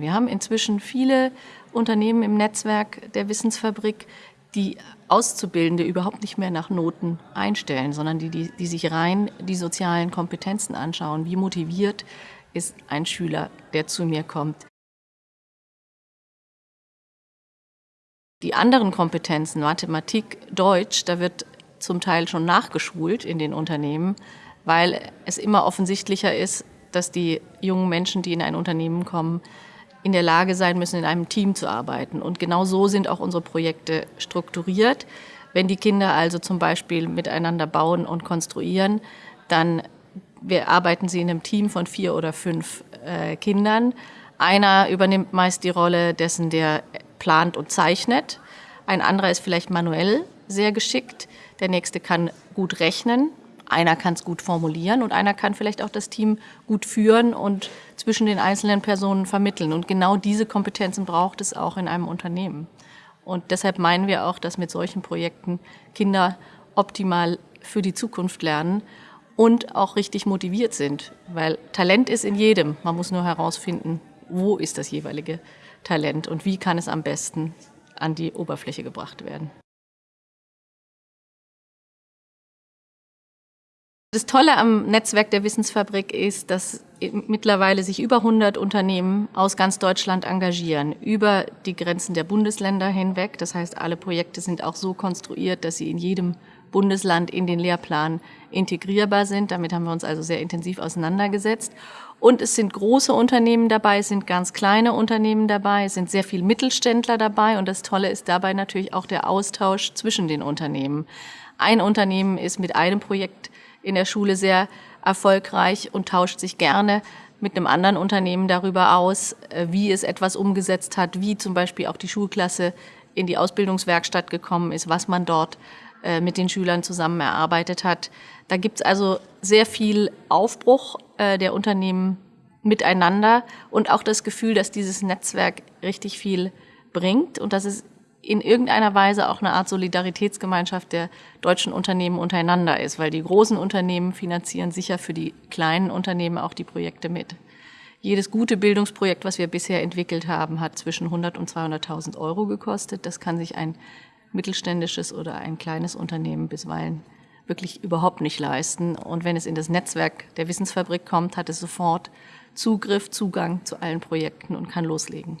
Wir haben inzwischen viele Unternehmen im Netzwerk der Wissensfabrik, die Auszubildende überhaupt nicht mehr nach Noten einstellen, sondern die, die, die sich rein die sozialen Kompetenzen anschauen. Wie motiviert ist ein Schüler, der zu mir kommt? Die anderen Kompetenzen, Mathematik, Deutsch, da wird zum Teil schon nachgeschult in den Unternehmen, weil es immer offensichtlicher ist, dass die jungen Menschen, die in ein Unternehmen kommen, in der Lage sein müssen, in einem Team zu arbeiten. Und genau so sind auch unsere Projekte strukturiert. Wenn die Kinder also zum Beispiel miteinander bauen und konstruieren, dann wir arbeiten sie in einem Team von vier oder fünf äh, Kindern. Einer übernimmt meist die Rolle dessen, der plant und zeichnet. Ein anderer ist vielleicht manuell sehr geschickt. Der nächste kann gut rechnen einer kann es gut formulieren und einer kann vielleicht auch das Team gut führen und zwischen den einzelnen Personen vermitteln. Und genau diese Kompetenzen braucht es auch in einem Unternehmen. Und deshalb meinen wir auch, dass mit solchen Projekten Kinder optimal für die Zukunft lernen und auch richtig motiviert sind. Weil Talent ist in jedem. Man muss nur herausfinden, wo ist das jeweilige Talent und wie kann es am besten an die Oberfläche gebracht werden. Das Tolle am Netzwerk der Wissensfabrik ist, dass mittlerweile sich über 100 Unternehmen aus ganz Deutschland engagieren, über die Grenzen der Bundesländer hinweg. Das heißt, alle Projekte sind auch so konstruiert, dass sie in jedem Bundesland in den Lehrplan integrierbar sind. Damit haben wir uns also sehr intensiv auseinandergesetzt. Und es sind große Unternehmen dabei, es sind ganz kleine Unternehmen dabei, es sind sehr viele Mittelständler dabei. Und das Tolle ist dabei natürlich auch der Austausch zwischen den Unternehmen. Ein Unternehmen ist mit einem Projekt in der Schule sehr erfolgreich und tauscht sich gerne mit einem anderen Unternehmen darüber aus, äh, wie es etwas umgesetzt hat, wie zum Beispiel auch die Schulklasse in die Ausbildungswerkstatt gekommen ist, was man dort äh, mit den Schülern zusammen erarbeitet hat. Da gibt es also sehr viel Aufbruch äh, der Unternehmen miteinander und auch das Gefühl, dass dieses Netzwerk richtig viel bringt und dass es in irgendeiner Weise auch eine Art Solidaritätsgemeinschaft der deutschen Unternehmen untereinander ist, weil die großen Unternehmen finanzieren sicher für die kleinen Unternehmen auch die Projekte mit. Jedes gute Bildungsprojekt, was wir bisher entwickelt haben, hat zwischen 100 und 200.000 Euro gekostet. Das kann sich ein mittelständisches oder ein kleines Unternehmen bisweilen wirklich überhaupt nicht leisten. Und wenn es in das Netzwerk der Wissensfabrik kommt, hat es sofort Zugriff, Zugang zu allen Projekten und kann loslegen.